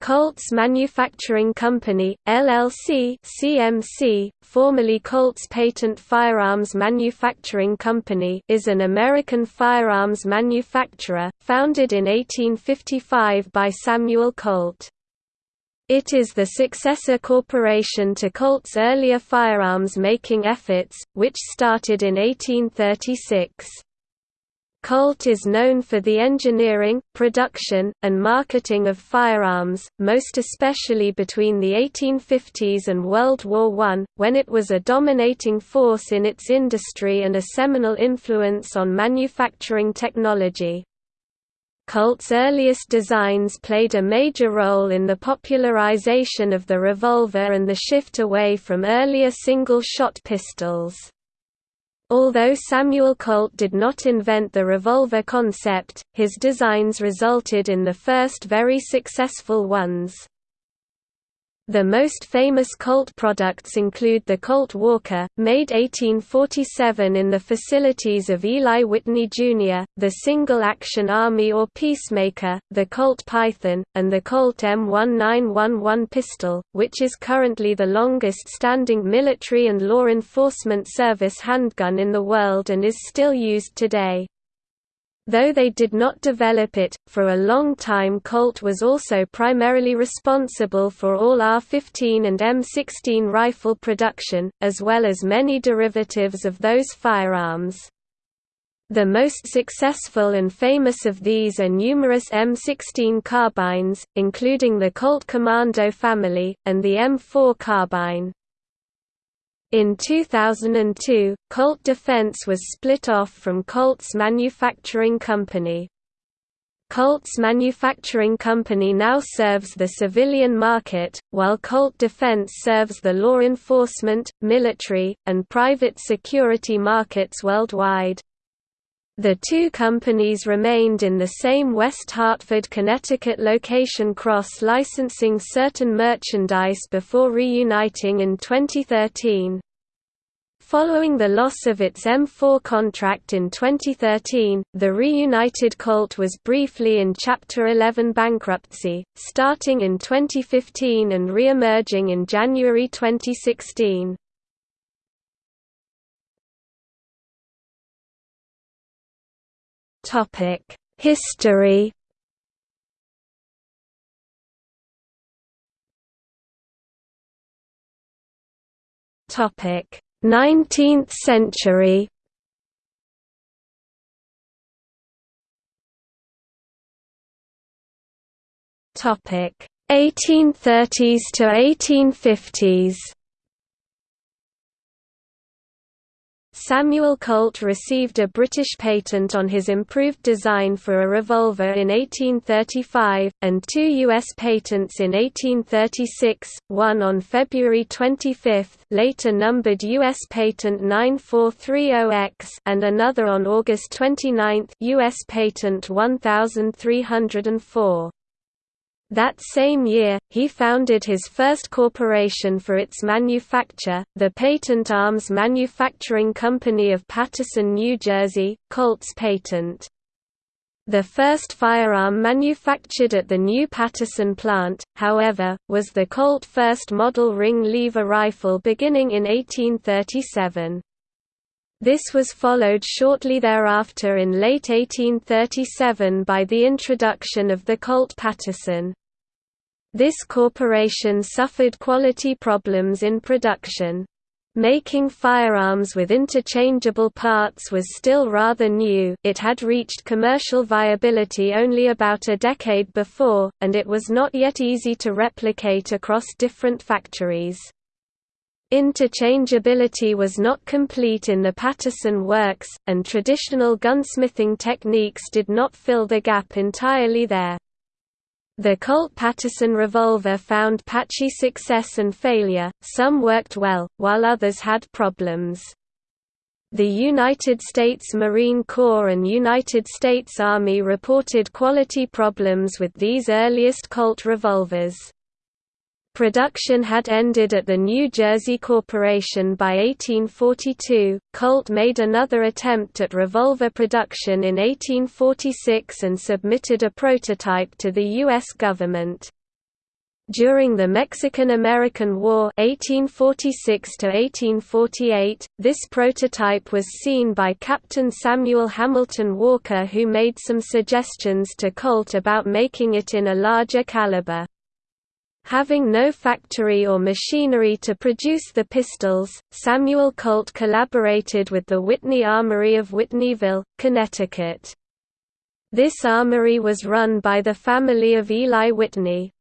Colts Manufacturing Company, LLC CMC, formerly Colts Patent Firearms Manufacturing Company is an American firearms manufacturer, founded in 1855 by Samuel Colt. It is the successor corporation to Colt's earlier firearms-making efforts, which started in 1836. Colt is known for the engineering, production, and marketing of firearms, most especially between the 1850s and World War I, when it was a dominating force in its industry and a seminal influence on manufacturing technology. Colt's earliest designs played a major role in the popularization of the revolver and the shift away from earlier single-shot pistols. Although Samuel Colt did not invent the revolver concept, his designs resulted in the first very successful ones. The most famous Colt products include the Colt Walker, made 1847 in the facilities of Eli Whitney Jr., the Single Action Army or Peacemaker, the Colt Python, and the Colt M1911 pistol, which is currently the longest-standing military and law enforcement service handgun in the world and is still used today. Though they did not develop it, for a long time Colt was also primarily responsible for all R-15 and M16 rifle production, as well as many derivatives of those firearms. The most successful and famous of these are numerous M16 carbines, including the Colt Commando family, and the M4 carbine. In 2002, Colt Defense was split off from Colts Manufacturing Company. Colts Manufacturing Company now serves the civilian market, while Colt Defense serves the law enforcement, military, and private security markets worldwide. The two companies remained in the same West Hartford, Connecticut location cross-licensing certain merchandise before reuniting in 2013. Following the loss of its M4 contract in 2013, the reunited Colt was briefly in Chapter 11 bankruptcy, starting in 2015 and re-emerging in January 2016. History. Topic: 19th century. Topic: 1830s to 1850s. Samuel Colt received a British patent on his improved design for a revolver in 1835, and two U.S. patents in 1836, one on February 25 later numbered U.S. Patent 9430X and another on August 29 U.S. Patent 1304. That same year, he founded his first corporation for its manufacture, the Patent Arms Manufacturing Company of Paterson, New Jersey, Colt's Patent. The first firearm manufactured at the new Paterson plant, however, was the Colt First Model Ring Lever Rifle beginning in 1837. This was followed shortly thereafter in late 1837 by the introduction of the Colt Paterson. This corporation suffered quality problems in production. Making firearms with interchangeable parts was still rather new it had reached commercial viability only about a decade before, and it was not yet easy to replicate across different factories. Interchangeability was not complete in the Paterson works, and traditional gunsmithing techniques did not fill the gap entirely there. The Colt-Paterson revolver found patchy success and failure, some worked well, while others had problems. The United States Marine Corps and United States Army reported quality problems with these earliest Colt revolvers. Production had ended at the New Jersey Corporation by 1842. Colt made another attempt at revolver production in 1846 and submitted a prototype to the U.S. government. During the Mexican–American War 1846 this prototype was seen by Captain Samuel Hamilton Walker who made some suggestions to Colt about making it in a larger caliber. Having no factory or machinery to produce the pistols, Samuel Colt collaborated with the Whitney Armory of Whitneyville, Connecticut. This armory was run by the family of Eli Whitney,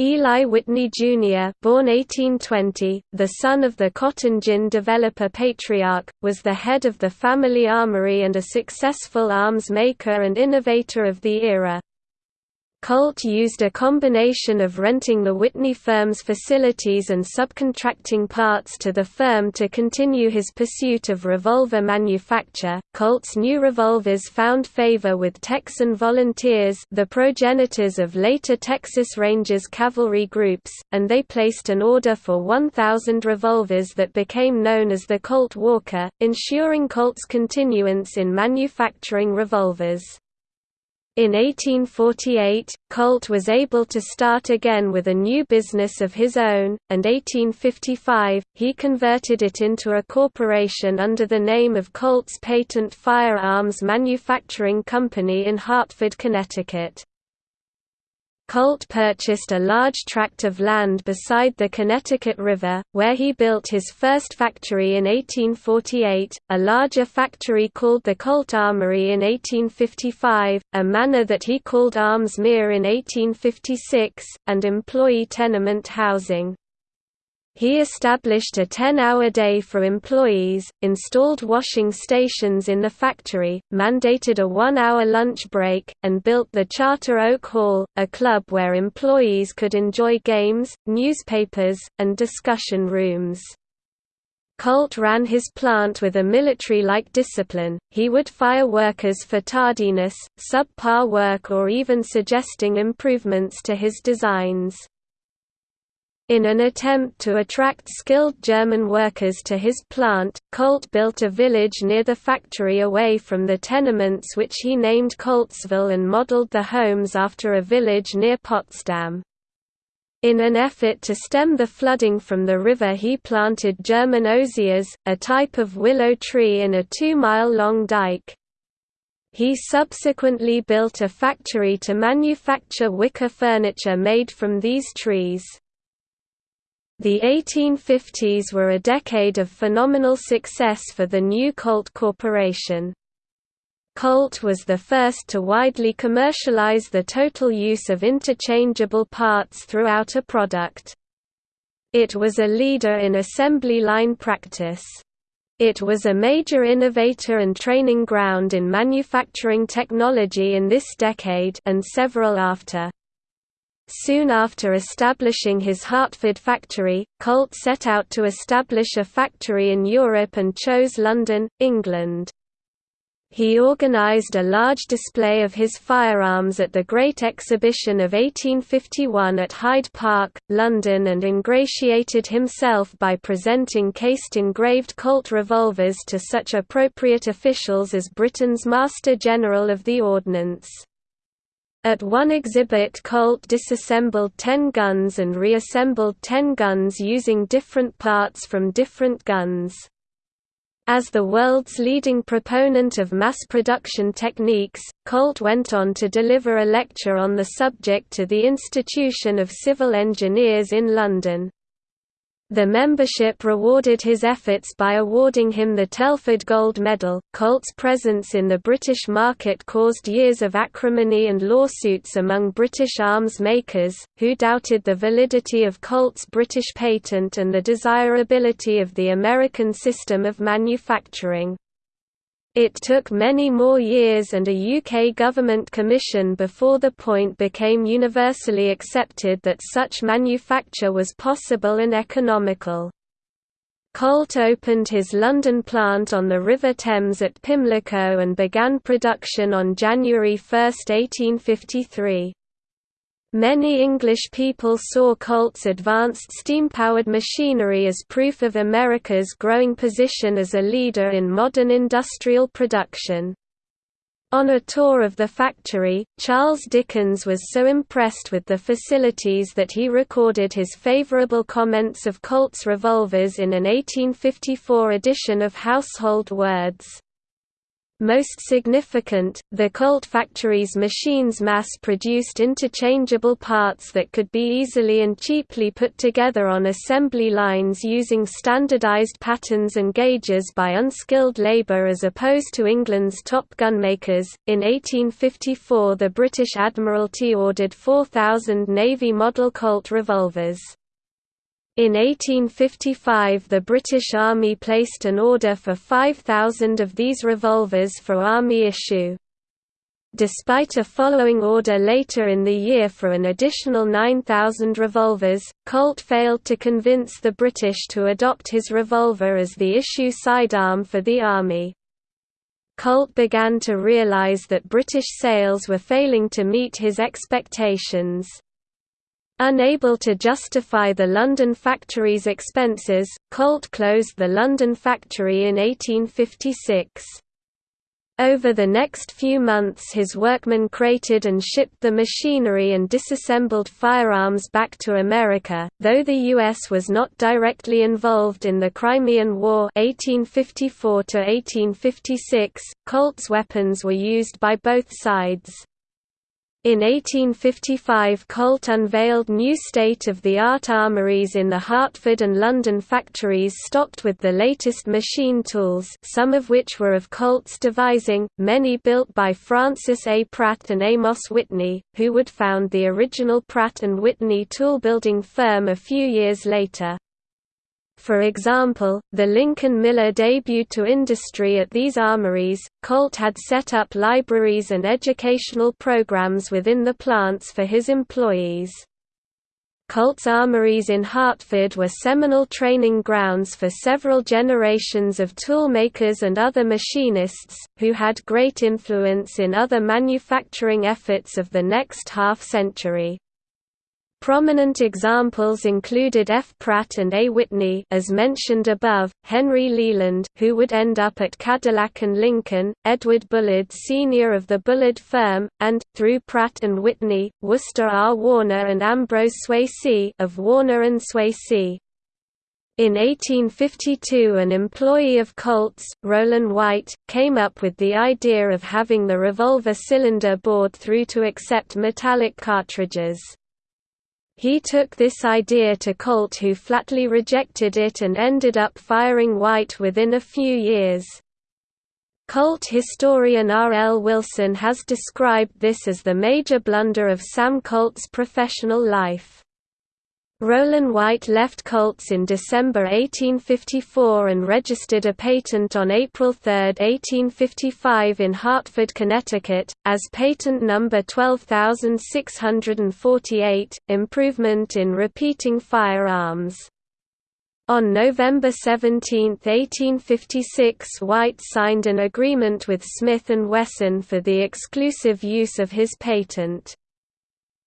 Eli Whitney Jr. born 1820, the son of the cotton gin developer patriarch, was the head of the family armory and a successful arms maker and innovator of the era. Colt used a combination of renting the Whitney firm's facilities and subcontracting parts to the firm to continue his pursuit of revolver manufacture. Colt's new revolvers found favor with Texan volunteers, the progenitors of later Texas Rangers cavalry groups, and they placed an order for 1,000 revolvers that became known as the Colt Walker, ensuring Colt's continuance in manufacturing revolvers. In 1848, Colt was able to start again with a new business of his own, and 1855, he converted it into a corporation under the name of Colt's Patent Firearms Manufacturing Company in Hartford, Connecticut. Colt purchased a large tract of land beside the Connecticut River, where he built his first factory in 1848, a larger factory called the Colt Armory in 1855, a manor that he called Armsmear in 1856, and employee tenement housing. He established a 10-hour day for employees, installed washing stations in the factory, mandated a one-hour lunch break, and built the Charter Oak Hall, a club where employees could enjoy games, newspapers, and discussion rooms. Colt ran his plant with a military-like discipline, he would fire workers for tardiness, subpar work or even suggesting improvements to his designs. In an attempt to attract skilled German workers to his plant, Colt built a village near the factory away from the tenements which he named Coltsville and modeled the homes after a village near Potsdam. In an effort to stem the flooding from the river he planted German osiers, a type of willow tree in a two-mile-long dike. He subsequently built a factory to manufacture wicker furniture made from these trees. The 1850s were a decade of phenomenal success for the new Colt Corporation. Colt was the first to widely commercialize the total use of interchangeable parts throughout a product. It was a leader in assembly line practice. It was a major innovator and training ground in manufacturing technology in this decade and several after. Soon after establishing his Hartford factory, Colt set out to establish a factory in Europe and chose London, England. He organised a large display of his firearms at the Great Exhibition of 1851 at Hyde Park, London and ingratiated himself by presenting cased engraved Colt revolvers to such appropriate officials as Britain's Master General of the Ordnance. At one exhibit Colt disassembled 10 guns and reassembled 10 guns using different parts from different guns. As the world's leading proponent of mass production techniques, Colt went on to deliver a lecture on the subject to the Institution of Civil Engineers in London. The membership rewarded his efforts by awarding him the Telford Gold Medal. Colt's presence in the British market caused years of acrimony and lawsuits among British arms makers, who doubted the validity of Colt's British patent and the desirability of the American system of manufacturing. It took many more years and a UK government commission before the point became universally accepted that such manufacture was possible and economical. Colt opened his London plant on the River Thames at Pimlico and began production on January 1, 1853. Many English people saw Colt's advanced steam-powered machinery as proof of America's growing position as a leader in modern industrial production. On a tour of the factory, Charles Dickens was so impressed with the facilities that he recorded his favorable comments of Colt's revolvers in an 1854 edition of Household Words. Most significant, the Colt factory's machines mass-produced interchangeable parts that could be easily and cheaply put together on assembly lines using standardized patterns and gauges by unskilled labor as opposed to England's top gunmakers. In 1854 the British Admiralty ordered 4,000 Navy model Colt revolvers. In 1855 the British Army placed an order for 5,000 of these revolvers for Army issue. Despite a following order later in the year for an additional 9,000 revolvers, Colt failed to convince the British to adopt his revolver as the issue sidearm for the Army. Colt began to realize that British sales were failing to meet his expectations. Unable to justify the London factory's expenses, Colt closed the London factory in 1856. Over the next few months his workmen crated and shipped the machinery and disassembled firearms back to America, though the U.S. was not directly involved in the Crimean War 1854 Colt's weapons were used by both sides. In 1855 Colt unveiled new state-of-the-art armories in the Hartford and London factories stocked with the latest machine tools some of which were of Colt's devising, many built by Francis A. Pratt and Amos Whitney, who would found the original Pratt & Whitney tool-building firm a few years later. For example, the Lincoln Miller debuted to industry at these armories. Colt had set up libraries and educational programs within the plants for his employees. Colt's armories in Hartford were seminal training grounds for several generations of toolmakers and other machinists, who had great influence in other manufacturing efforts of the next half-century. Prominent examples included F. Pratt and A. Whitney as mentioned above, Henry Leland who would end up at Cadillac and Lincoln, Edward Bullard Sr. of the Bullard firm, and, through Pratt and Whitney, Worcester R. Warner and Ambrose Swasey of Warner and Swasey. In 1852 an employee of Colt's, Rollin White, came up with the idea of having the revolver cylinder bored through to accept metallic cartridges. He took this idea to Colt who flatly rejected it and ended up firing White within a few years. Colt historian R. L. Wilson has described this as the major blunder of Sam Colt's professional life. Rollin White left Colts in December 1854 and registered a patent on April 3, 1855 in Hartford, Connecticut, as patent number 12648, Improvement in Repeating Firearms. On November 17, 1856 White signed an agreement with Smith & Wesson for the exclusive use of his patent.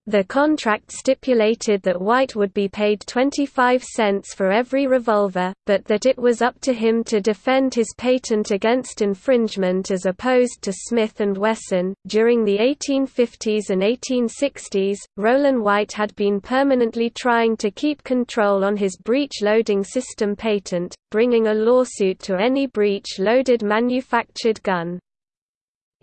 The contract stipulated that White would be paid 25 cents for every revolver, but that it was up to him to defend his patent against infringement as opposed to Smith and Wesson. During the 1850s and 1860s, Rollin White had been permanently trying to keep control on his breech loading system patent, bringing a lawsuit to any breech loaded manufactured gun.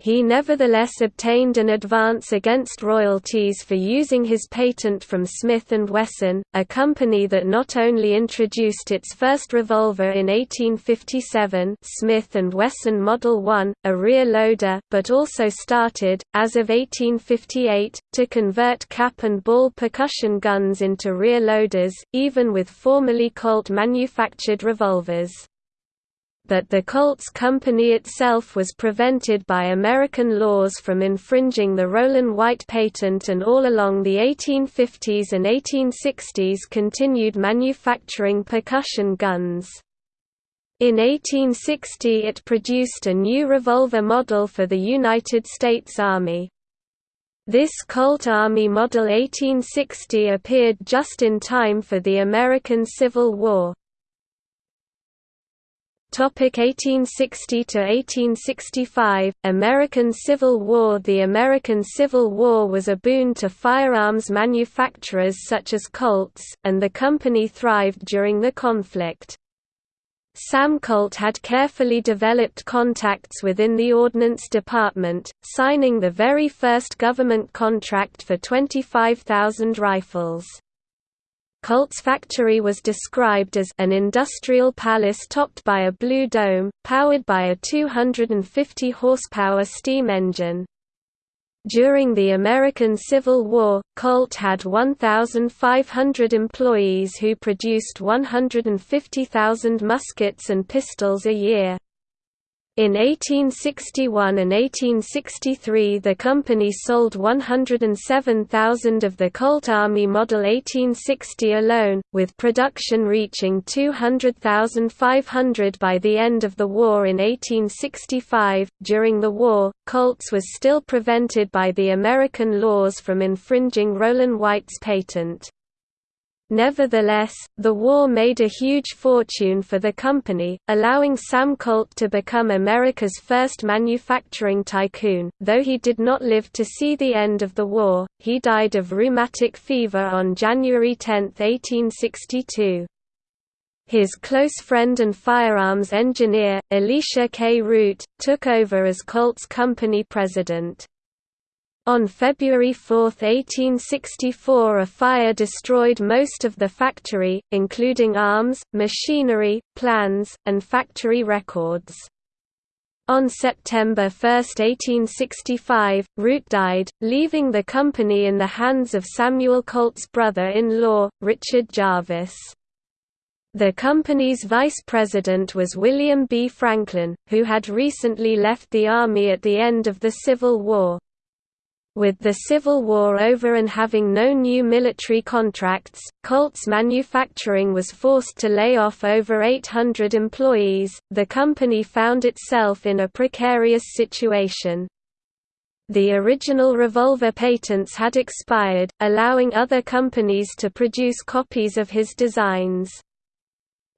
He nevertheless obtained an advance against royalties for using his patent from Smith & Wesson, a company that not only introduced its first revolver in 1857 Smith & Wesson Model 1, a rear loader but also started, as of 1858, to convert cap and ball percussion guns into rear loaders, even with formerly Colt manufactured revolvers but the Colts Company itself was prevented by American laws from infringing the Rollin White patent and all along the 1850s and 1860s continued manufacturing percussion guns. In 1860 it produced a new revolver model for the United States Army. This Colt Army Model 1860 appeared just in time for the American Civil War. Topic 1860 to 1865 American Civil War The American Civil War was a boon to firearms manufacturers such as Colt's, and the company thrived during the conflict. Sam Colt had carefully developed contacts within the Ordnance Department, signing the very first government contract for 25,000 rifles. Colt's factory was described as an industrial palace topped by a blue dome, powered by a 250 horsepower steam engine. During the American Civil War, Colt had 1,500 employees who produced 150,000 muskets and pistols a year. In 1861 and 1863 the company sold 107,000 of the Colt Army Model 1860 alone, with production reaching 200,500 by the end of the war in 1865. During the war, Colts was still prevented by the American laws from infringing Rollin White's patent. Nevertheless, the war made a huge fortune for the company, allowing Sam Colt to become America's first manufacturing tycoon. Though he did not live to see the end of the war, he died of rheumatic fever on January 10, 1862. His close friend and firearms engineer, Elisha K. Root, took over as Colt's company president. On February 4, 1864 a fire destroyed most of the factory, including arms, machinery, plans, and factory records. On September 1, 1865, Root died, leaving the company in the hands of Samuel Colt's brother-in-law, Richard Jarvis. The company's vice president was William B. Franklin, who had recently left the Army at the end of the Civil War. With the Civil War over and having no new military contracts, Colt's manufacturing was forced to lay off over 800 employees. The company found itself in a precarious situation. The original revolver patents had expired, allowing other companies to produce copies of his designs.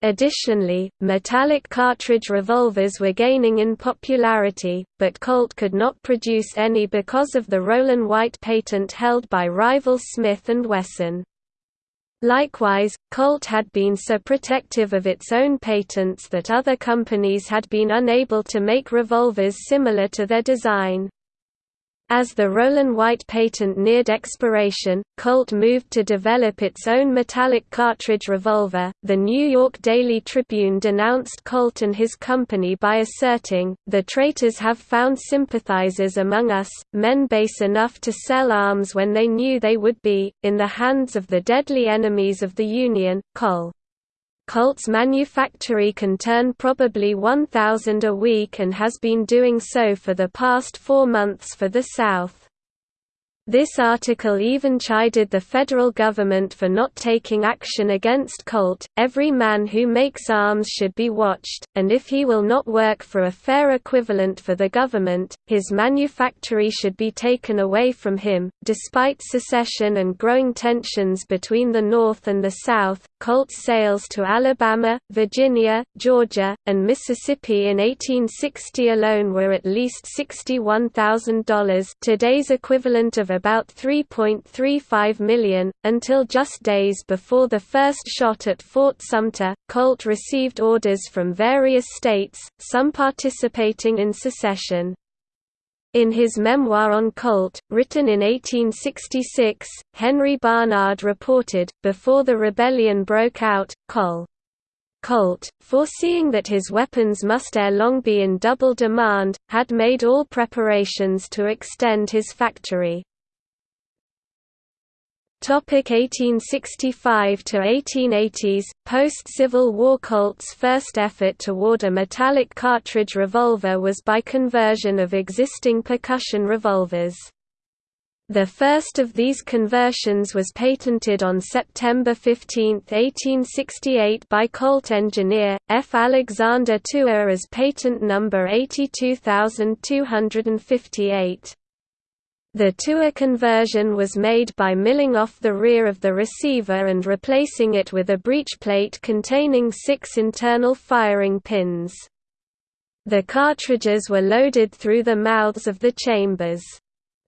Additionally, metallic cartridge revolvers were gaining in popularity, but Colt could not produce any because of the Rollin White patent held by rival Smith & Wesson. Likewise, Colt had been so protective of its own patents that other companies had been unable to make revolvers similar to their design. As the Rollin White patent neared expiration, Colt moved to develop its own metallic cartridge revolver. The New York Daily Tribune denounced Colt and his company by asserting, The traitors have found sympathizers among us, men base enough to sell arms when they knew they would be, in the hands of the deadly enemies of the Union, Col. Colt's manufactory can turn probably 1,000 a week and has been doing so for the past four months for the South. This article even chided the federal government for not taking action against Colt. Every man who makes arms should be watched, and if he will not work for a fair equivalent for the government, his manufactory should be taken away from him. Despite secession and growing tensions between the North and the South, Colt's sales to Alabama, Virginia, Georgia, and Mississippi in 1860 alone were at least $61,000, today's equivalent of about 3.35 million. Until just days before the first shot at Fort Sumter, Colt received orders from various states, some participating in secession. In his memoir on Colt, written in 1866, Henry Barnard reported, before the rebellion broke out, Col. Colt, foreseeing that his weapons must ere long be in double demand, had made all preparations to extend his factory. Topic 1865 to 1880s Post-Civil War Colt's first effort toward a metallic cartridge revolver was by conversion of existing percussion revolvers. The first of these conversions was patented on September 15, 1868 by Colt engineer, F. Alexander Thuer as patent number 82258. The Thuer conversion was made by milling off the rear of the receiver and replacing it with a breech plate containing six internal firing pins. The cartridges were loaded through the mouths of the chambers.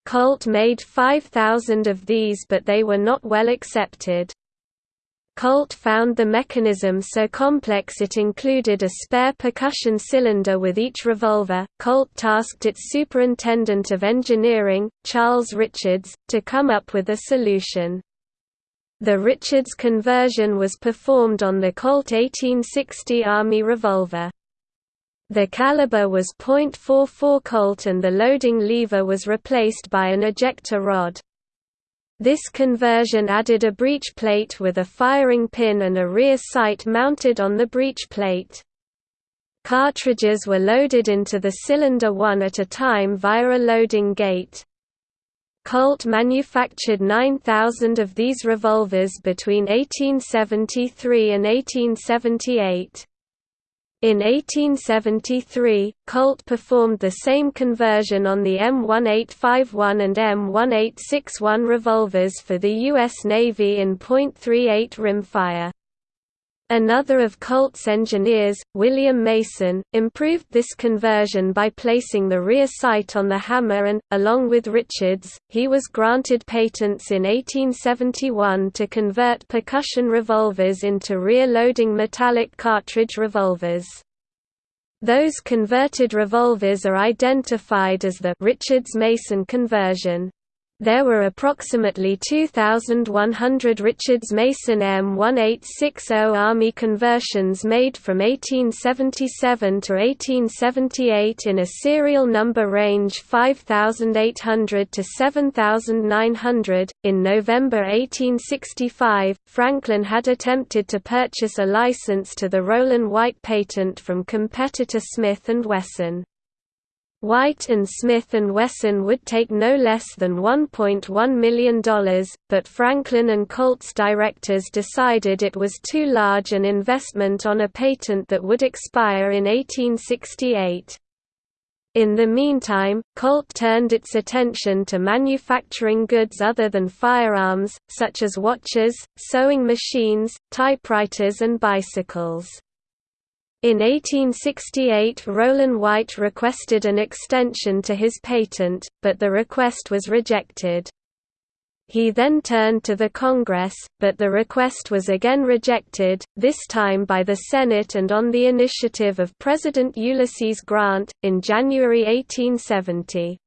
Colt made 5,000 of these but they were not well accepted. Colt found the mechanism so complex it included a spare percussion cylinder with each revolver. Colt tasked its superintendent of engineering, Charles Richards, to come up with a solution. The Richards conversion was performed on the Colt 1860 Army revolver. The caliber was .44 Colt and the loading lever was replaced by an ejector rod. This conversion added a breech plate with a firing pin and a rear sight mounted on the breech plate. Cartridges were loaded into the cylinder one at a time via a loading gate. Colt manufactured 9,000 of these revolvers between 1873 and 1878. In 1873, Colt performed the same conversion on the M1851 and M1861 revolvers for the U.S. Navy in .38 rimfire. Another of Colt's engineers, William Mason, improved this conversion by placing the rear sight on the hammer and, along with Richards, he was granted patents in 1871 to convert percussion revolvers into rear-loading metallic cartridge revolvers. Those converted revolvers are identified as the Richards-Mason conversion. There were approximately 2,100 Richards-Mason M1860 Army conversions made from 1877 to 1878 in a serial number range 5,800 to 7,900. In November 1865, Franklin had attempted to purchase a license to the Rollin White patent from competitor Smith & Wesson. White and Smith & Wesson would take no less than $1.1 million, but Franklin and Colt's directors decided it was too large an investment on a patent that would expire in 1868. In the meantime, Colt turned its attention to manufacturing goods other than firearms, such as watches, sewing machines, typewriters and bicycles. In 1868 Rollin White requested an extension to his patent, but the request was rejected. He then turned to the Congress, but the request was again rejected, this time by the Senate and on the initiative of President Ulysses Grant, in January 1870.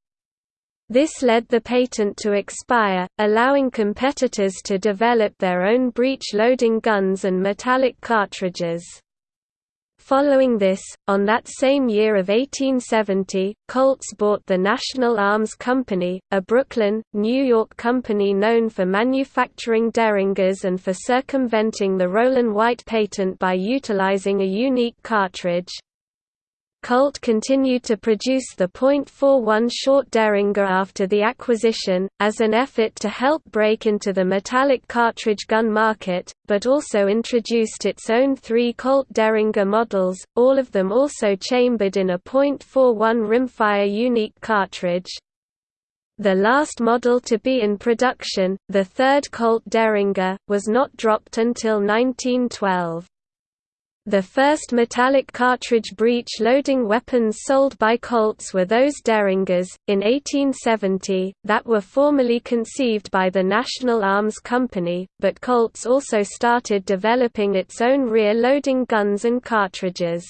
This led the patent to expire, allowing competitors to develop their own breech-loading guns and metallic cartridges. Following this, on that same year of 1870, Colts bought the National Arms Company, a Brooklyn, New York company known for manufacturing derringers and for circumventing the Rollin White patent by utilizing a unique cartridge. Colt continued to produce the .41 short Derringer after the acquisition, as an effort to help break into the metallic cartridge gun market, but also introduced its own three Colt Derringer models, all of them also chambered in a .41 rimfire unique cartridge. The last model to be in production, the third Colt Derringer, was not dropped until 1912. The first metallic cartridge breech loading weapons sold by Colts were those Derringers, in 1870, that were formally conceived by the National Arms Company, but Colts also started developing its own rear-loading guns and cartridges.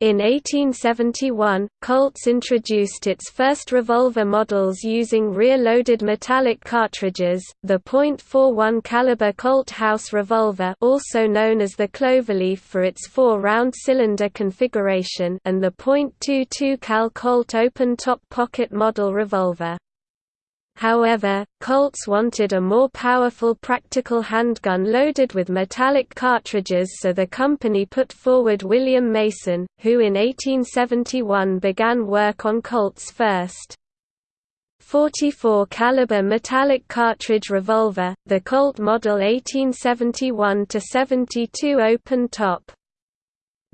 In 1871, Colts introduced its first revolver models using rear-loaded metallic cartridges, the .41 caliber Colt House revolver also known as the Cloverleaf for its four-round cylinder configuration and the .22 cal Colt open-top pocket model revolver. However, Colts wanted a more powerful practical handgun loaded with metallic cartridges so the company put forward William Mason, who in 1871 began work on Colt's first 44 caliber metallic cartridge revolver, the Colt Model 1871-72 open top.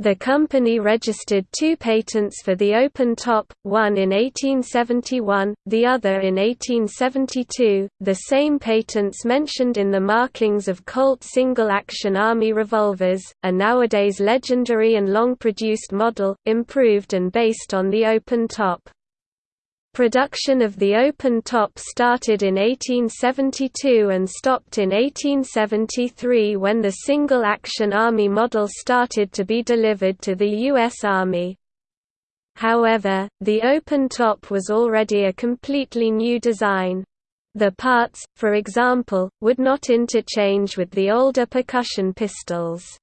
The company registered two patents for the open top, one in 1871, the other in 1872. The same patents mentioned in the markings of Colt single-action Army revolvers, a nowadays legendary and long-produced model, improved and based on the open top. Production of the open top started in 1872 and stopped in 1873 when the single-action Army model started to be delivered to the U.S. Army. However, the open top was already a completely new design. The parts, for example, would not interchange with the older percussion pistols.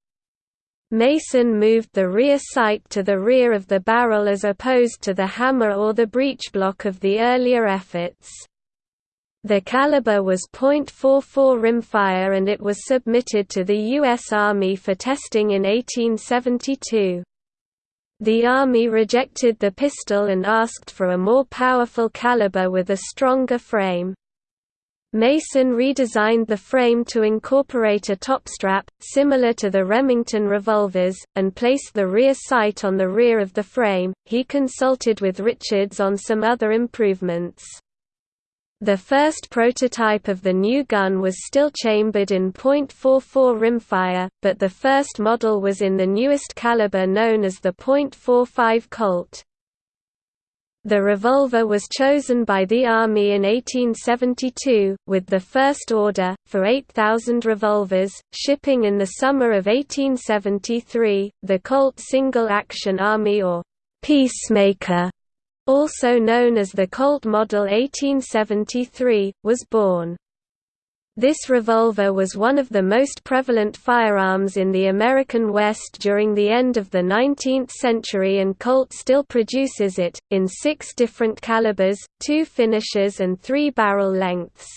Mason moved the rear sight to the rear of the barrel as opposed to the hammer or the breechblock of the earlier efforts. The caliber was .44 rimfire and it was submitted to the U.S. Army for testing in 1872. The Army rejected the pistol and asked for a more powerful caliber with a stronger frame. Mason redesigned the frame to incorporate a top strap, similar to the Remington revolvers, and placed the rear sight on the rear of the frame. He consulted with Richards on some other improvements. The first prototype of the new gun was still chambered in .44 rimfire, but the first model was in the newest caliber known as the .45 Colt. The revolver was chosen by the Army in 1872, with the first order, for 8,000 revolvers, shipping in the summer of 1873. The Colt Single Action Army or Peacemaker, also known as the Colt Model 1873, was born. This revolver was one of the most prevalent firearms in the American West during the end of the 19th century and Colt still produces it, in six different calibers, two finishes and three barrel lengths.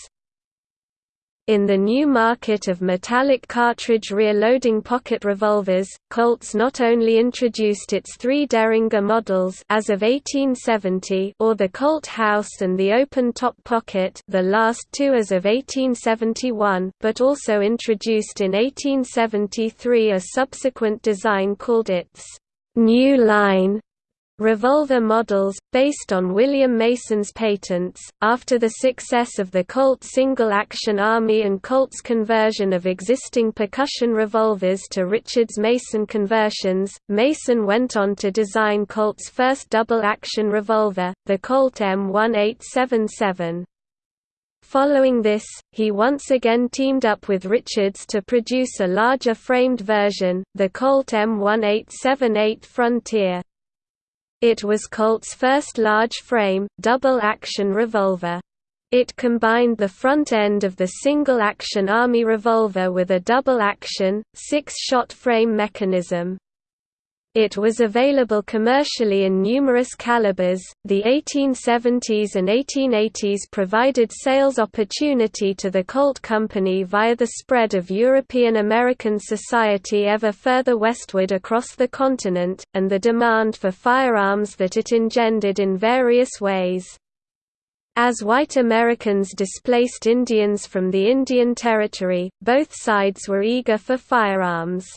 In the new market of metallic cartridge rear-loading pocket revolvers, Colts not only introduced its three Derringer models as of 1870 or the Colt House and the open-top pocket the last two as of 1871 but also introduced in 1873 a subsequent design called its «New Line» revolver models, based on William Mason's patents. After the success of the Colt single-action Army and Colt's conversion of existing percussion revolvers to Richards Mason conversions, Mason went on to design Colt's first double-action revolver, the Colt M1877. Following this, he once again teamed up with Richards to produce a larger framed version, the Colt M1878 Frontier. It was Colt's first large-frame, double-action revolver. It combined the front end of the single-action Army revolver with a double-action, six-shot frame mechanism. It was available commercially in numerous calibers. The 1870s and 1880s provided sales opportunity to the Colt Company via the spread of European American society ever further westward across the continent, and the demand for firearms that it engendered in various ways. As white Americans displaced Indians from the Indian Territory, both sides were eager for firearms.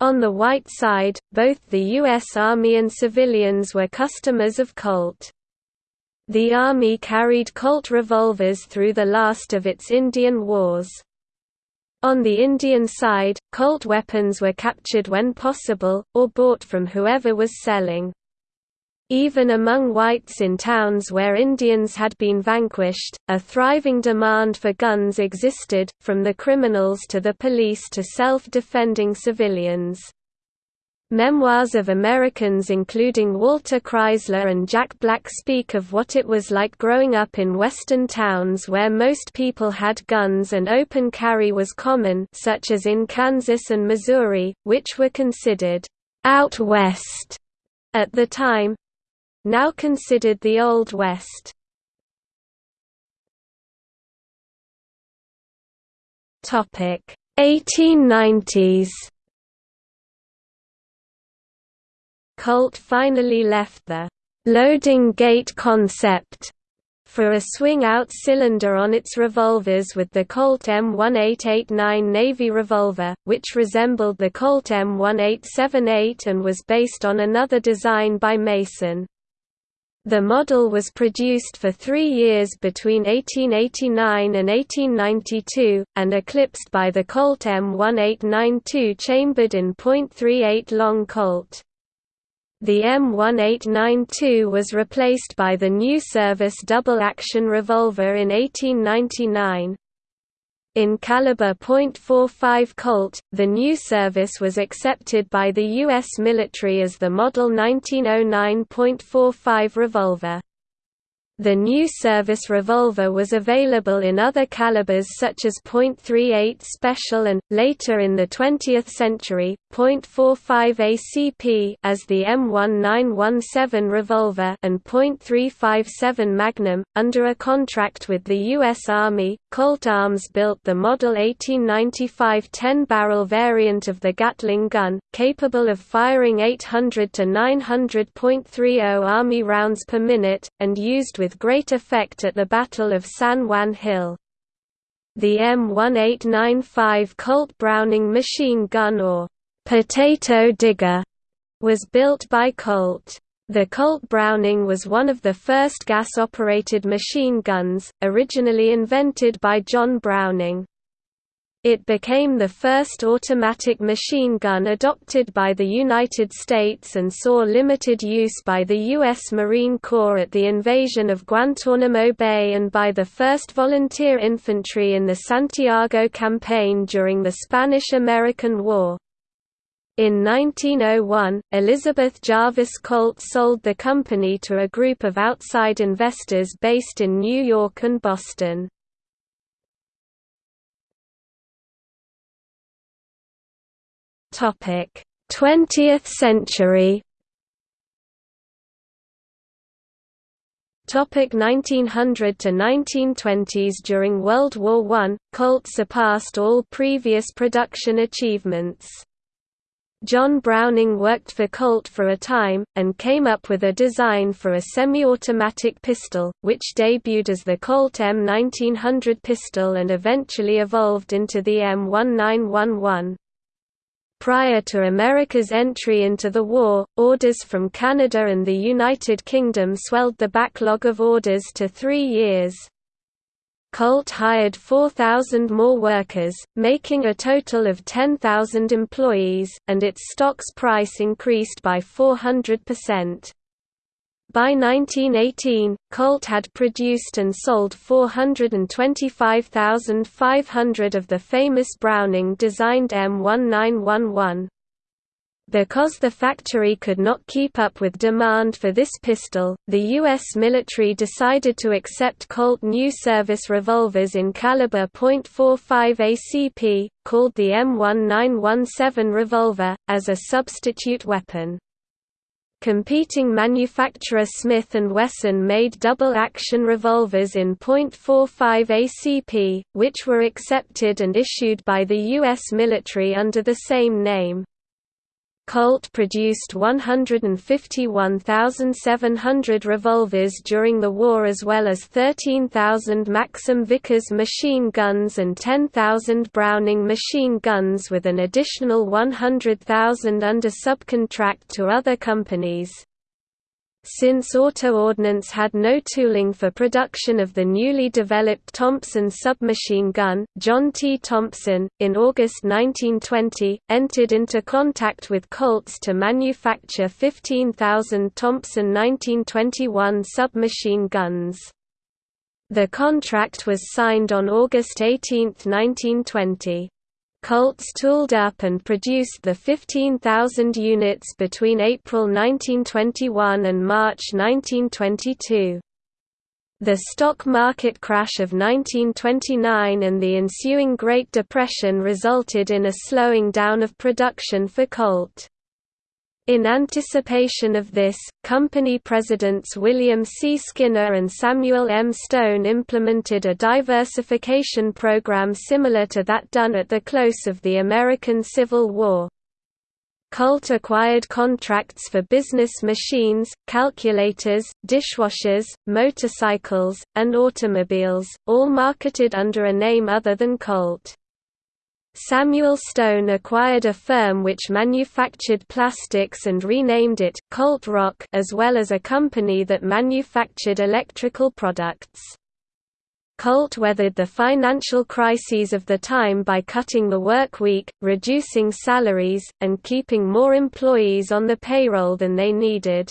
On the white side, both the U.S. Army and civilians were customers of Colt. The Army carried Colt revolvers through the last of its Indian wars. On the Indian side, Colt weapons were captured when possible, or bought from whoever was selling. Even among whites in towns where Indians had been vanquished, a thriving demand for guns existed, from the criminals to the police to self-defending civilians. Memoirs of Americans including Walter Chrysler and Jack Black speak of what it was like growing up in western towns where most people had guns and open carry was common such as in Kansas and Missouri, which were considered «out west» at the time, now considered the Old West. Topic 1890s. Colt finally left the loading gate concept for a swing-out cylinder on its revolvers with the Colt M1889 Navy revolver, which resembled the Colt M1878 and was based on another design by Mason. The model was produced for three years between 1889 and 1892, and eclipsed by the Colt M1892 chambered in .38 long Colt. The M1892 was replaced by the new service double-action revolver in 1899. In caliber .45 Colt, the new service was accepted by the U.S. military as the Model 1909.45 revolver. The new service revolver was available in other calibers such as .38 Special and, later in the 20th century, .45 ACP as the M1917 revolver and .357 Magnum. Under a contract with the U.S. Army, Colt Arms built the Model 1895 10-barrel variant of the Gatling gun, capable of firing 800 to 900.30 Army rounds per minute, and used with great effect at the Battle of San Juan Hill. The M1895 Colt Browning machine gun or «potato digger» was built by Colt. The Colt Browning was one of the first gas-operated machine guns, originally invented by John Browning. It became the first automatic machine gun adopted by the United States and saw limited use by the U.S. Marine Corps at the invasion of Guantanamo Bay and by the 1st Volunteer Infantry in the Santiago Campaign during the Spanish–American War. In 1901, Elizabeth Jarvis Colt sold the company to a group of outside investors based in New York and Boston. Topic: 20th century. Topic 1900 to 1920s During World War I, Colt surpassed all previous production achievements. John Browning worked for Colt for a time, and came up with a design for a semi-automatic pistol, which debuted as the Colt M1900 pistol and eventually evolved into the M1911. Prior to America's entry into the war, orders from Canada and the United Kingdom swelled the backlog of orders to three years. Colt hired 4,000 more workers, making a total of 10,000 employees, and its stocks price increased by 400%. By 1918, Colt had produced and sold 425,500 of the famous Browning-designed M1911. Because the factory could not keep up with demand for this pistol, the U.S. military decided to accept Colt new service revolvers in caliber .45 ACP, called the M1917 revolver, as a substitute weapon. Competing manufacturer Smith & Wesson made double-action revolvers in .45 ACP, which were accepted and issued by the U.S. military under the same name. Colt produced 151,700 revolvers during the war as well as 13,000 Maxim Vickers machine guns and 10,000 Browning machine guns with an additional 100,000 under subcontract to other companies. Since Auto Ordnance had no tooling for production of the newly developed Thompson submachine gun, John T. Thompson, in August 1920, entered into contact with Colts to manufacture 15,000 Thompson 1921 submachine guns. The contract was signed on August 18, 1920. Colts tooled up and produced the 15,000 units between April 1921 and March 1922. The stock market crash of 1929 and the ensuing Great Depression resulted in a slowing down of production for Colt. In anticipation of this, company presidents William C. Skinner and Samuel M. Stone implemented a diversification program similar to that done at the close of the American Civil War. Colt acquired contracts for business machines, calculators, dishwashers, motorcycles, and automobiles, all marketed under a name other than Colt. Samuel Stone acquired a firm which manufactured plastics and renamed it, Colt Rock as well as a company that manufactured electrical products. Colt weathered the financial crises of the time by cutting the work week, reducing salaries, and keeping more employees on the payroll than they needed.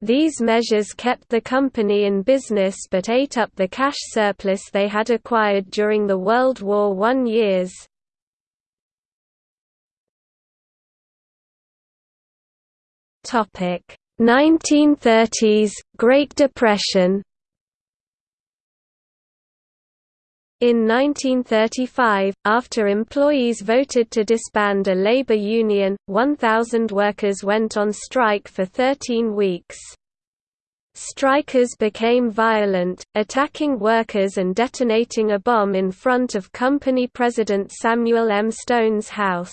These measures kept the company in business but ate up the cash surplus they had acquired during the World War I years. Topic 1930s Great Depression In 1935, after employees voted to disband a labor union, 1,000 workers went on strike for 13 weeks. Strikers became violent, attacking workers and detonating a bomb in front of company president Samuel M. Stone's house.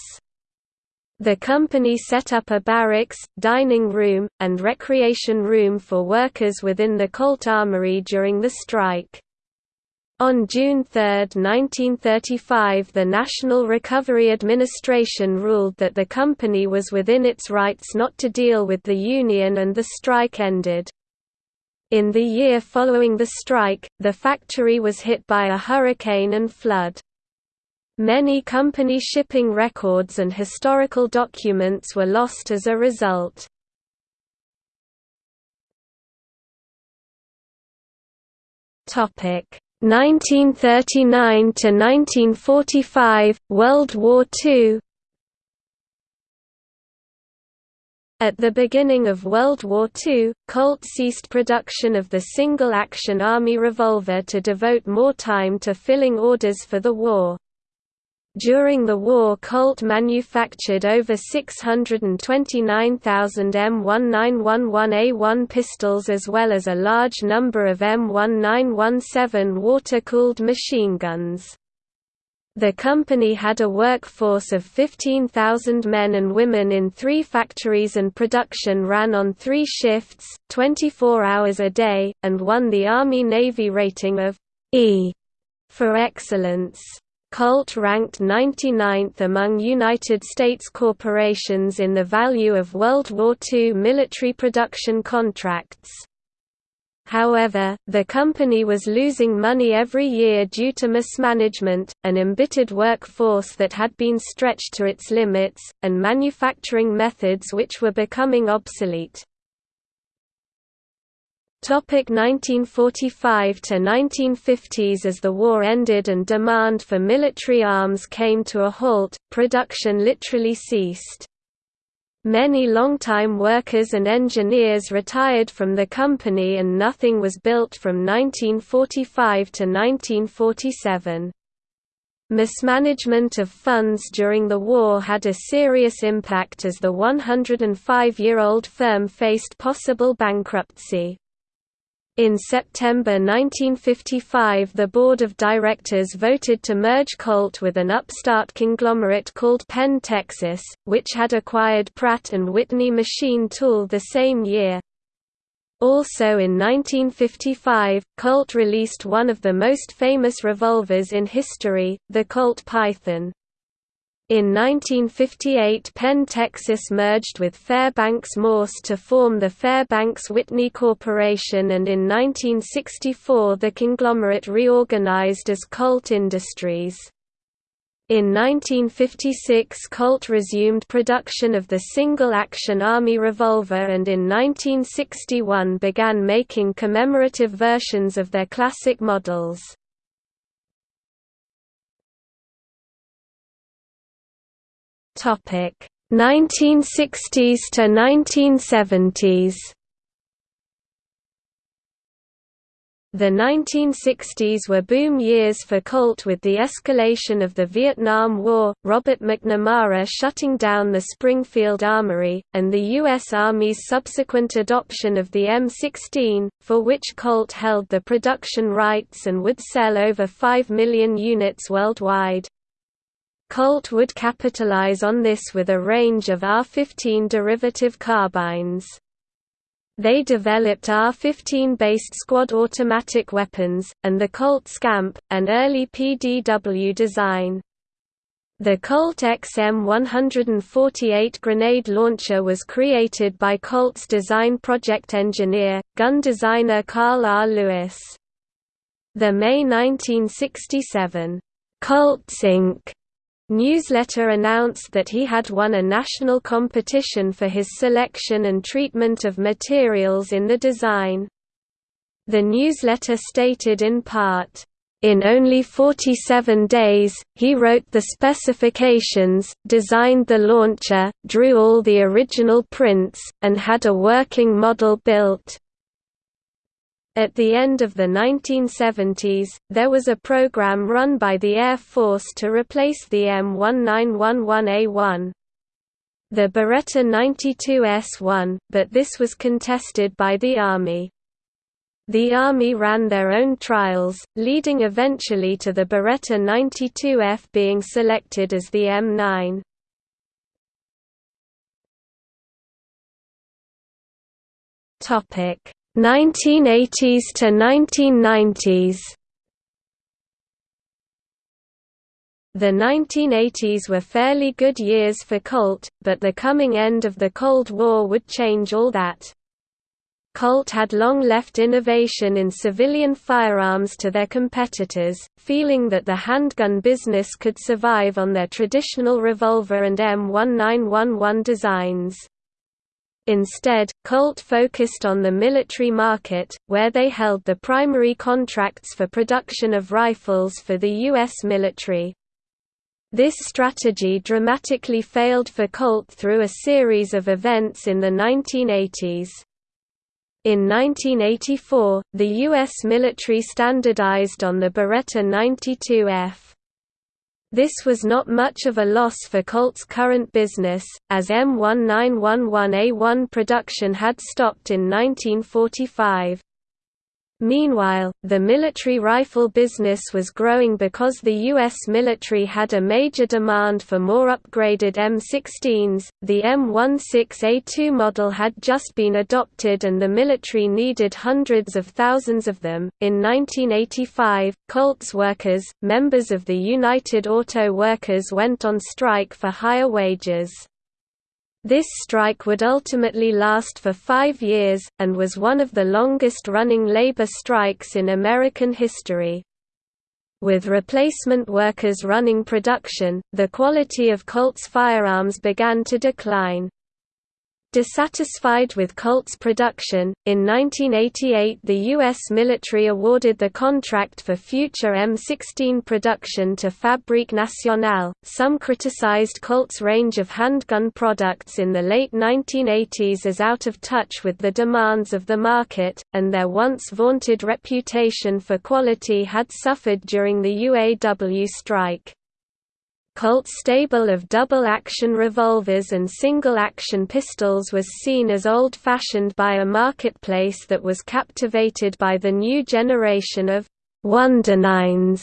The company set up a barracks, dining room, and recreation room for workers within the Colt Armory during the strike. On June 3, 1935 the National Recovery Administration ruled that the company was within its rights not to deal with the union and the strike ended. In the year following the strike, the factory was hit by a hurricane and flood. Many company shipping records and historical documents were lost as a result. Topic 1939 to 1945 World War II At the beginning of World War II, Colt ceased production of the single-action Army revolver to devote more time to filling orders for the war. During the war Colt manufactured over 629,000 M1911A1 pistols as well as a large number of M1917 water-cooled machine guns. The company had a workforce of 15,000 men and women in three factories and production ran on three shifts, 24 hours a day, and won the Army-Navy rating of E for excellence. Colt ranked 99th among United States corporations in the value of World War II military production contracts. However, the company was losing money every year due to mismanagement, an embittered workforce that had been stretched to its limits, and manufacturing methods which were becoming obsolete. Topic 1945 to 1950s As the war ended and demand for military arms came to a halt, production literally ceased. Many longtime workers and engineers retired from the company and nothing was built from 1945 to 1947. Mismanagement of funds during the war had a serious impact as the 105-year-old firm faced possible bankruptcy. In September 1955 the board of directors voted to merge Colt with an upstart conglomerate called Penn Texas, which had acquired Pratt & Whitney machine tool the same year. Also in 1955, Colt released one of the most famous revolvers in history, the Colt Python. In 1958 Penn Texas merged with Fairbanks Morse to form the Fairbanks-Whitney Corporation and in 1964 the conglomerate reorganized as Colt Industries. In 1956 Colt resumed production of the single-action Army revolver and in 1961 began making commemorative versions of their classic models. Topic 1960s to 1970s. The 1960s were boom years for Colt with the escalation of the Vietnam War, Robert McNamara shutting down the Springfield Armory, and the U.S. Army's subsequent adoption of the M16, for which Colt held the production rights and would sell over 5 million units worldwide. Colt would capitalize on this with a range of R-15 derivative carbines. They developed R-15-based squad automatic weapons, and the Colt Scamp, an early PDW design. The Colt XM148 grenade launcher was created by Colt's design project engineer, gun designer Carl R. Lewis. The May 1967, Colts Inc. newsletter announced that he had won a national competition for his selection and treatment of materials in the design. The newsletter stated in part, in only 47 days, he wrote the specifications, designed the launcher, drew all the original prints, and had a working model built. At the end of the 1970s, there was a program run by the Air Force to replace the M1911A1. The Beretta 92S1, but this was contested by the Army. The Army ran their own trials, leading eventually to the Beretta 92F being selected as the M9. Topic 1980s to 1990s The 1980s were fairly good years for Colt, but the coming end of the Cold War would change all that. Colt had long left innovation in civilian firearms to their competitors, feeling that the handgun business could survive on their traditional revolver and M1911 designs. Instead, Colt focused on the military market, where they held the primary contracts for production of rifles for the U.S. military. This strategy dramatically failed for Colt through a series of events in the 1980s. In 1984, the U.S. military standardized on the Beretta 92F. This was not much of a loss for Colt's current business, as M1911A1 production had stopped in 1945. Meanwhile, the military rifle business was growing because the U.S. military had a major demand for more upgraded M16s. The M16A2 model had just been adopted and the military needed hundreds of thousands of them. In 1985, Colts workers, members of the United Auto Workers, went on strike for higher wages. This strike would ultimately last for five years, and was one of the longest-running labor strikes in American history. With replacement workers running production, the quality of Colt's firearms began to decline. Dissatisfied with Colt's production, in 1988 the U.S. military awarded the contract for future M16 production to Fabrique Nationale. Some criticized Colt's range of handgun products in the late 1980s as out of touch with the demands of the market, and their once vaunted reputation for quality had suffered during the UAW strike. Colt's stable of double-action revolvers and single-action pistols was seen as old-fashioned by a marketplace that was captivated by the new generation of «Wondernines»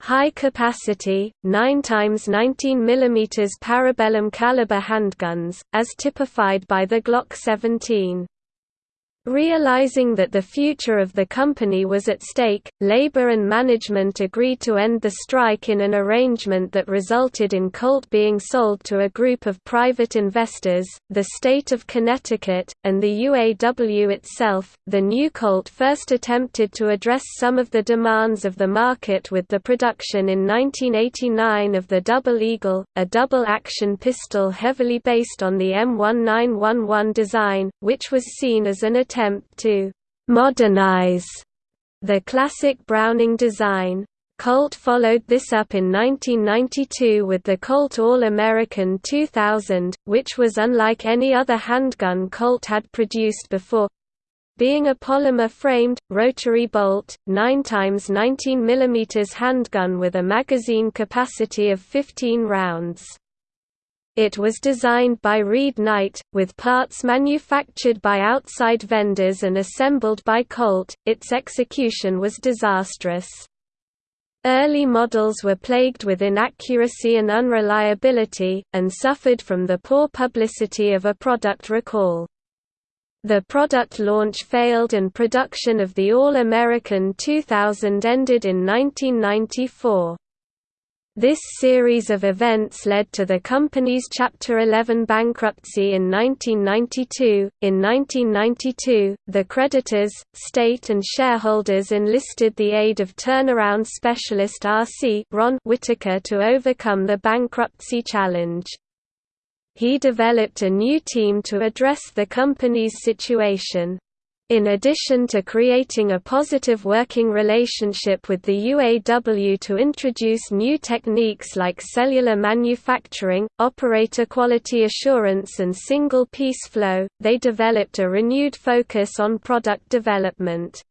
high-capacity, 9 x 19 mm parabellum caliber handguns, as typified by the Glock 17. Realizing that the future of the company was at stake, labor and management agreed to end the strike in an arrangement that resulted in Colt being sold to a group of private investors, the state of Connecticut, and the UAW itself. The new Colt first attempted to address some of the demands of the market with the production in 1989 of the Double Eagle, a double-action pistol heavily based on the M1911 design, which was seen as an attempt attempt to «modernize» the classic Browning design. Colt followed this up in 1992 with the Colt All-American 2000, which was unlike any other handgun Colt had produced before, being a polymer-framed, rotary bolt, 9 x 19 mm handgun with a magazine capacity of 15 rounds. It was designed by Reed Knight, with parts manufactured by outside vendors and assembled by Colt. Its execution was disastrous. Early models were plagued with inaccuracy and unreliability, and suffered from the poor publicity of a product recall. The product launch failed and production of the All-American 2000 ended in 1994. This series of events led to the company's Chapter 11 bankruptcy in 1992. In 1992, the creditors, state, and shareholders enlisted the aid of turnaround specialist R.C. Ron Whitaker to overcome the bankruptcy challenge. He developed a new team to address the company's situation. In addition to creating a positive working relationship with the UAW to introduce new techniques like cellular manufacturing, operator quality assurance and single-piece flow, they developed a renewed focus on product development.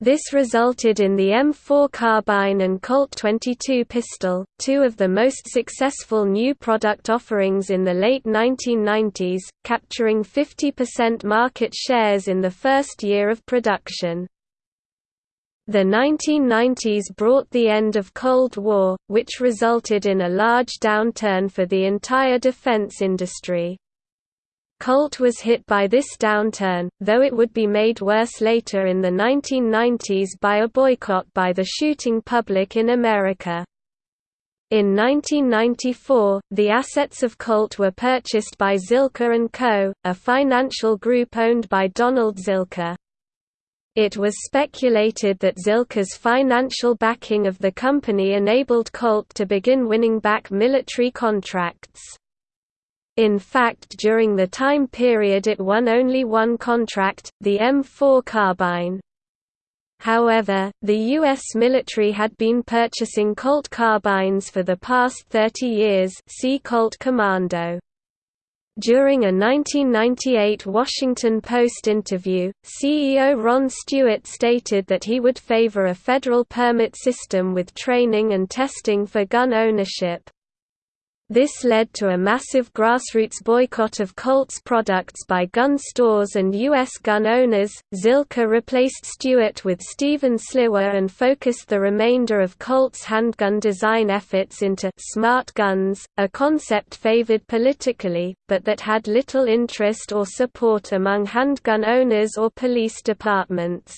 This resulted in the M4 carbine and Colt 22 pistol, two of the most successful new product offerings in the late 1990s, capturing 50% market shares in the first year of production. The 1990s brought the end of Cold War, which resulted in a large downturn for the entire defense industry. Colt was hit by this downturn, though it would be made worse later in the 1990s by a boycott by the shooting public in America. In 1994, the assets of Colt were purchased by Zilkha & Co., a financial group owned by Donald Zilkha. It was speculated that Zilkha's financial backing of the company enabled Colt to begin winning back military contracts. In fact during the time period it won only one contract, the M4 carbine. However, the U.S. military had been purchasing Colt carbines for the past 30 years see Colt Commando. During a 1998 Washington Post interview, CEO Ron Stewart stated that he would favor a federal permit system with training and testing for gun ownership. This led to a massive grassroots boycott of Colt's products by gun stores and U.S. gun owners. Zilkha replaced Stewart with Stephen Sliwa and focused the remainder of Colt's handgun design efforts into smart guns, a concept favored politically, but that had little interest or support among handgun owners or police departments.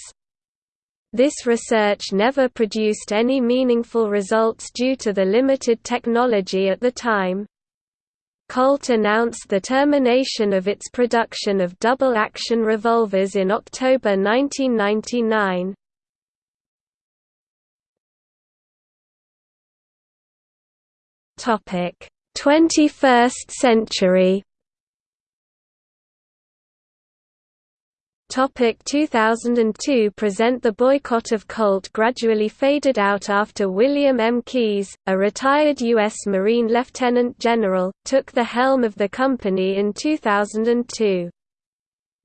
This research never produced any meaningful results due to the limited technology at the time. Colt announced the termination of its production of double-action revolvers in October 1999. Topic: 21st century. Topic 2002 present The boycott of Colt gradually faded out after William M. Keyes, a retired U.S. Marine Lieutenant General, took the helm of the company in 2002.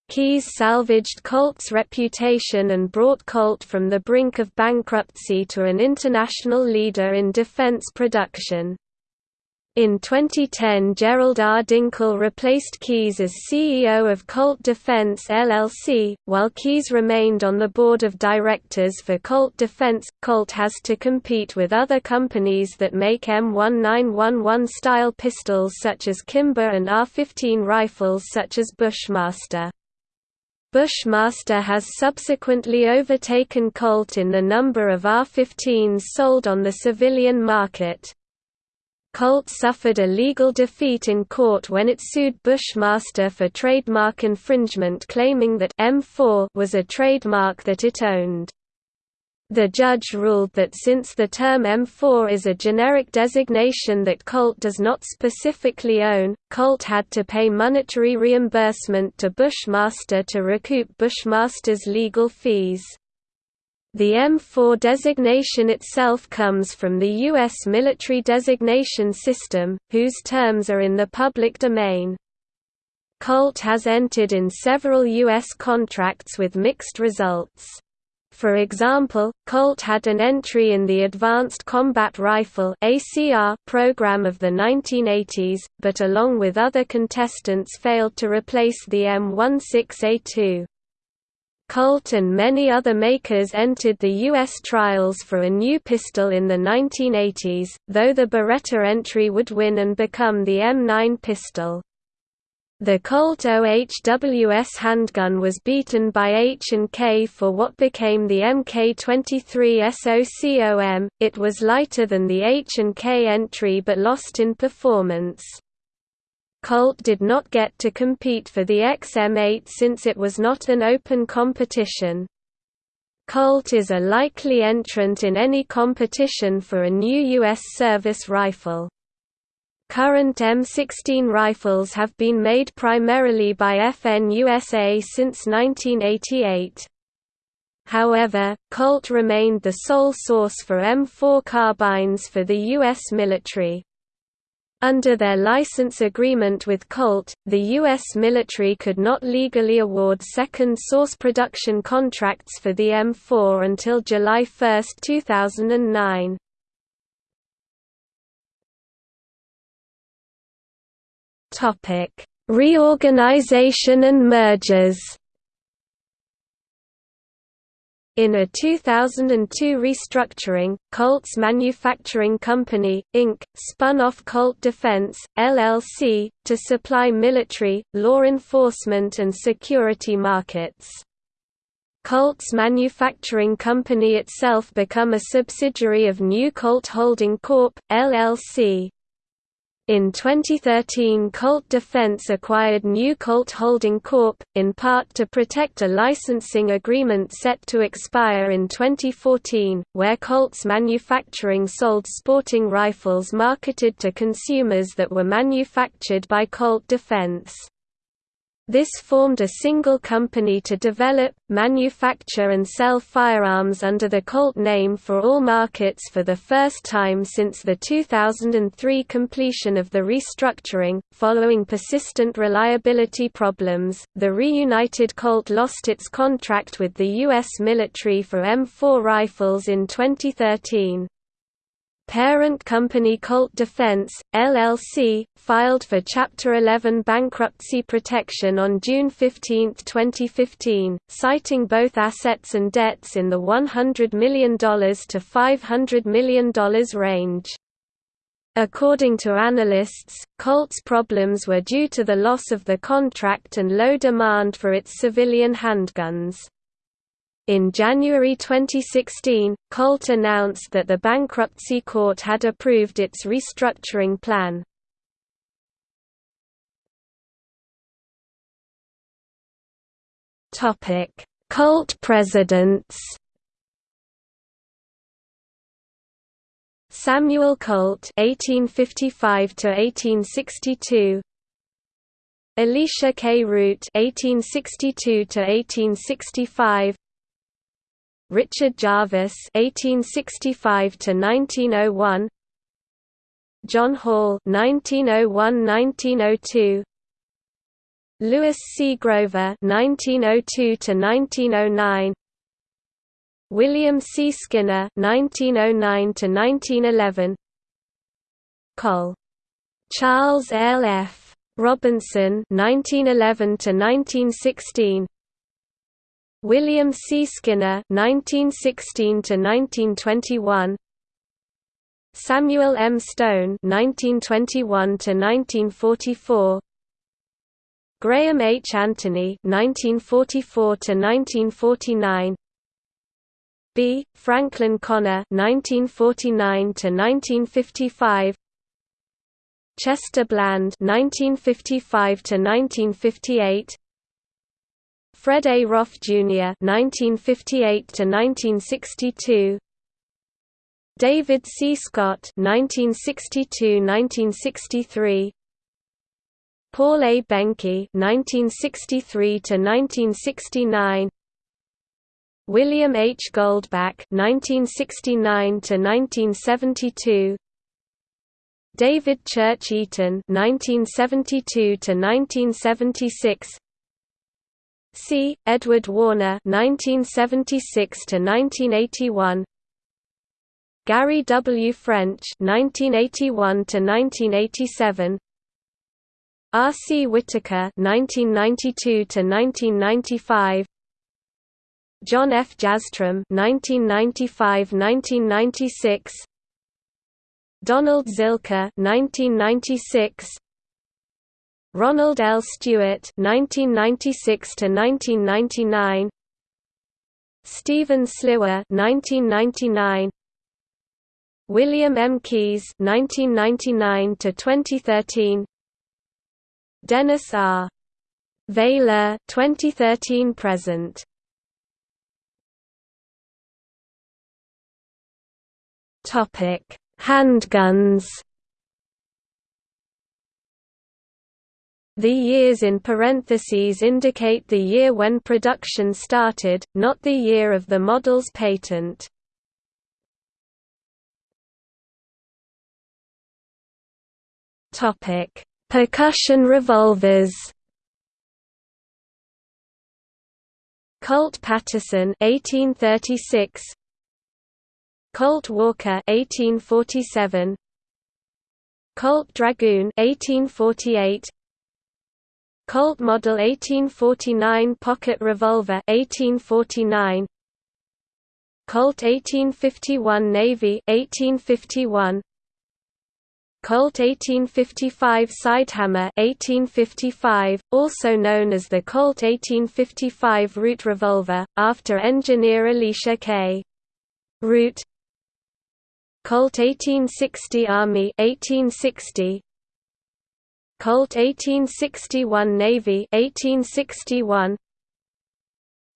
Keyes salvaged Colt's reputation and brought Colt from the brink of bankruptcy to an international leader in defense production. In 2010 Gerald R. Dinkel replaced Keyes as CEO of Colt Defense LLC, while Keyes remained on the board of directors for Colt Defense. Colt has to compete with other companies that make M1911 style pistols such as Kimber and R15 rifles such as Bushmaster. Bushmaster has subsequently overtaken Colt in the number of R-15s sold on the civilian market. Colt suffered a legal defeat in court when it sued Bushmaster for trademark infringement claiming that M4 was a trademark that it owned. The judge ruled that since the term M4 is a generic designation that Colt does not specifically own, Colt had to pay monetary reimbursement to Bushmaster to recoup Bushmaster's legal fees. The M4 designation itself comes from the U.S. military designation system, whose terms are in the public domain. Colt has entered in several U.S. contracts with mixed results. For example, Colt had an entry in the Advanced Combat Rifle program of the 1980s, but along with other contestants failed to replace the M16A2. Colt and many other makers entered the U.S. trials for a new pistol in the 1980s, though the Beretta entry would win and become the M9 pistol. The Colt OHWS handgun was beaten by H&K for what became the MK23 SOCOM, it was lighter than the H&K entry but lost in performance. Colt did not get to compete for the XM8 since it was not an open competition. Colt is a likely entrant in any competition for a new U.S. service rifle. Current M16 rifles have been made primarily by FN USA since 1988. However, Colt remained the sole source for M4 carbines for the U.S. military. Under their license agreement with Colt, the U.S. military could not legally award second source production contracts for the M4 until July 1, 2009. Reorganization and mergers in a 2002 restructuring, Colt's Manufacturing Company, Inc., spun off Colt Defense, LLC, to supply military, law enforcement and security markets. Colt's Manufacturing Company itself become a subsidiary of New Colt Holding Corp., LLC. In 2013 Colt Defense acquired New Colt Holding Corp., in part to protect a licensing agreement set to expire in 2014, where Colt's manufacturing sold sporting rifles marketed to consumers that were manufactured by Colt Defense. This formed a single company to develop, manufacture and sell firearms under the Colt name for all markets for the first time since the 2003 completion of the restructuring. Following persistent reliability problems, the reunited Colt lost its contract with the U.S. military for M4 rifles in 2013. Parent company Colt Defense, LLC, filed for Chapter 11 bankruptcy protection on June 15, 2015, citing both assets and debts in the $100 million to $500 million range. According to analysts, Colt's problems were due to the loss of the contract and low demand for its civilian handguns. In January 2016, Colt announced that the bankruptcy court had approved its restructuring plan. Colt presidents Samuel Colt (1855–1862), Elisha K. Root (1862–1865), Richard Jarvis (1865–1901), John Hall (1901–1902), Lewis C. Grover (1902–1909), William C. Skinner (1909–1911), Col. Charles L. F. Robinson (1911–1916). William C. Skinner (1916–1921), Samuel M. Stone (1921–1944), Graham H. Anthony (1944–1949), B. Franklin Connor (1949–1955), Chester Bland (1955–1958). Fred A. Roth, Jr. (1958–1962), David C. Scott (1962–1963), Paul A. Behncke (1963–1969), William H. Goldback (1969–1972). David Church Eaton (1972–1976), C. Edward Warner (1976–1981), Gary W. French (1981–1987), R. C. Whitaker (1992–1995), John F. Jastram 1995–1996 Donald Zilkha 1996 Ronald L. Stewart 1996 to 1999 Stephen Sliwa 1999 William M. Keyes 1999 to 2013 Dennis R. Veilleux 2013 present Topic Handguns The years in parentheses indicate the year when production started, not the year of the model's patent. Topic: Percussion revolvers. Colt Paterson 1836 Colt Walker 1847 Colt Dragoon 1848 Colt Model 1849 Pocket Revolver 1849 Colt 1851 Navy 1851 Colt 1855 Sidehammer 1855, also known as the Colt 1855 Root Revolver, after engineer Elisha K. Root Colt 1860 Army 1860 Colt 1861 Navy 1861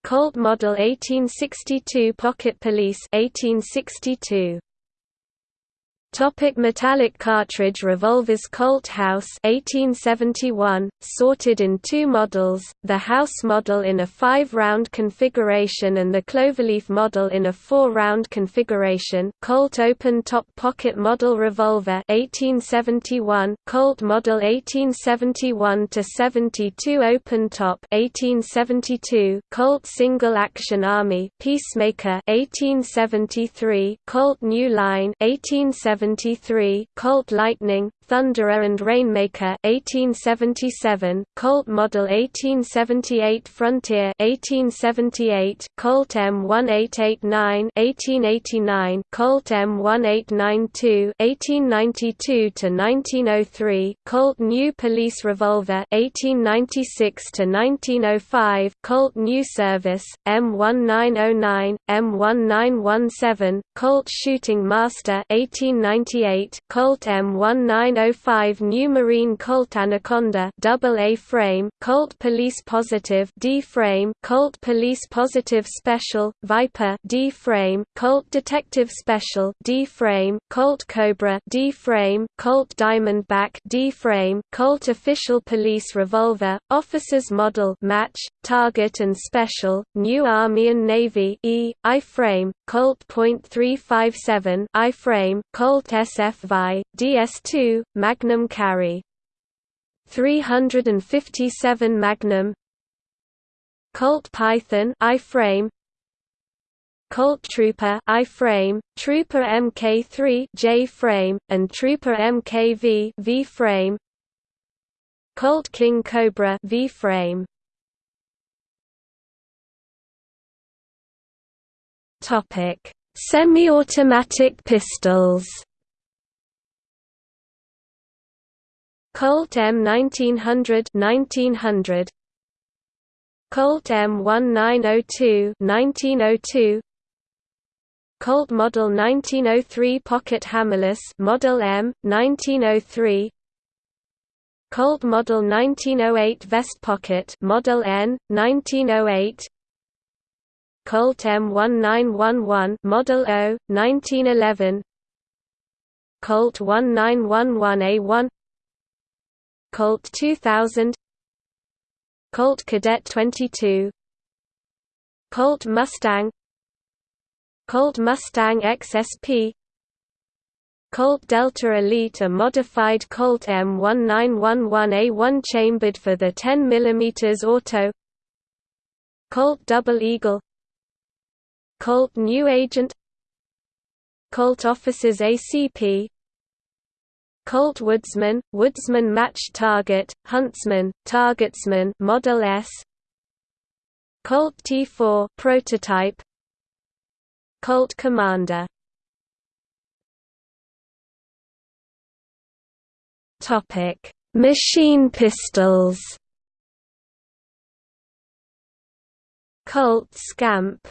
Colt Model 1862 Pocket Police 1862 Topic metallic cartridge revolvers Colt House 1871, sorted in two models, the House model in a five-round configuration and the Cloverleaf model in a four-round configuration. Colt open-top pocket model revolver 1871, Colt model 1871-72 open-top 1872, Colt single-action army Peacemaker 1873, Colt New Line 1870 1873, Colt Lightning, Thunderer and Rainmaker 1877, Colt Model 1878 Frontier 1878, Colt M1889 1889, Colt M1892 1892 to 1903, Colt New Police Revolver 1896 to 1905, Colt New Service M1909, M1917, Colt Shooting Master 1898, Colt M1905 New Marine Colt Anaconda double A frame, Colt Police Positive D frame, Colt Police Positive Special Viper D frame, Colt Detective Special D frame, Colt Cobra D frame, Colt Diamondback D frame, Colt Official Police Revolver, Officers Model Match, Target and Special, New Army and Navy E, I frame, Colt .357 I frame, Colt SF DS2, Magnum carry. 357 Magnum. Colt Python I-frame. Colt Trooper I-frame, Trooper Mk3 J-frame, and Trooper Mkv V-frame. Colt King Cobra V-frame. Topic. Semi-automatic pistols Colt M1900 1900 Colt M1902 1902 Colt Model 1903 Pocket Hammerless Model M 1903 Colt Model 1908 Vest Pocket Model N 1908 Colt M1911 Model O 1911 Colt 1911A1 Colt 2000 Colt Cadet 22 Colt Mustang Colt Mustang XSP Colt Delta Elite a modified Colt M1911A1 chambered for the 10 mm auto Colt Double Eagle Colt New Agent Colt Officers ACP Colt Woodsman, Woodsman Match Target, Huntsman, Targetsman Model S. Colt T4 prototype. Colt Commander. Topic Machine pistols. Colt Scamp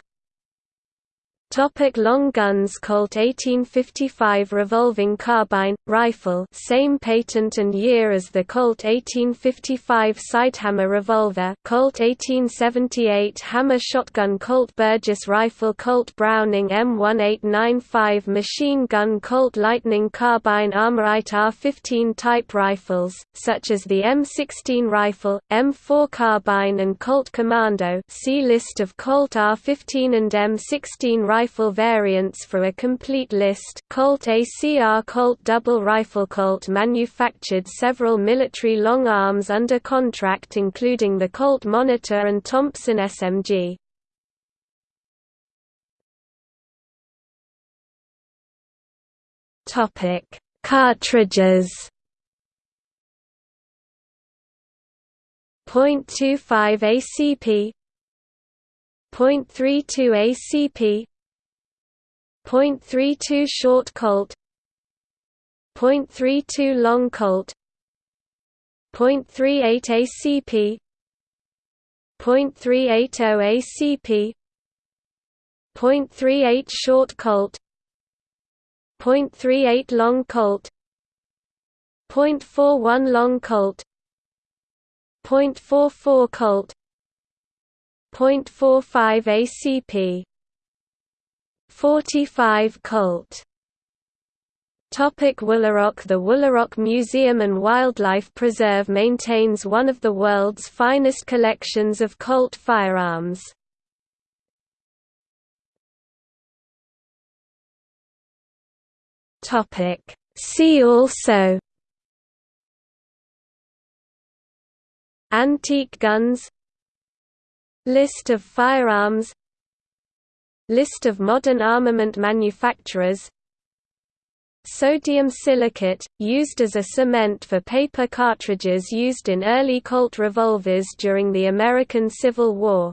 Topic long guns Colt 1855 revolving carbine, rifle same patent and year as the Colt 1855 sidehammer revolver Colt 1878 Hammer shotgun Colt Burgess rifle Colt Browning M1895 machine gun Colt Lightning carbine ArmaLite R15 type rifles, such as the M16 rifle, M4 carbine and Colt Commando see list of Colt R15 and M16 rifles rifle variants for a complete list Colt ACR Colt Double Rifle Colt manufactured several military long arms under contract including the Colt Monitor and Thompson SMG. Topic: Cartridges. .25 ACP, .32 ACP, .32 short colt .32 long colt .38 ACP .380 ACP .38 short colt .38 long colt .41 long colt .44 colt .45 ACP 45 Colt Topic Woolaroc The Woolaroc Museum and Wildlife Preserve maintains one of the world's finest collections of Colt firearms. Topic. See also Antique guns List of firearms List of modern armament manufacturers. Sodium silicate, used as a cement for paper cartridges used in early Colt revolvers during the American Civil War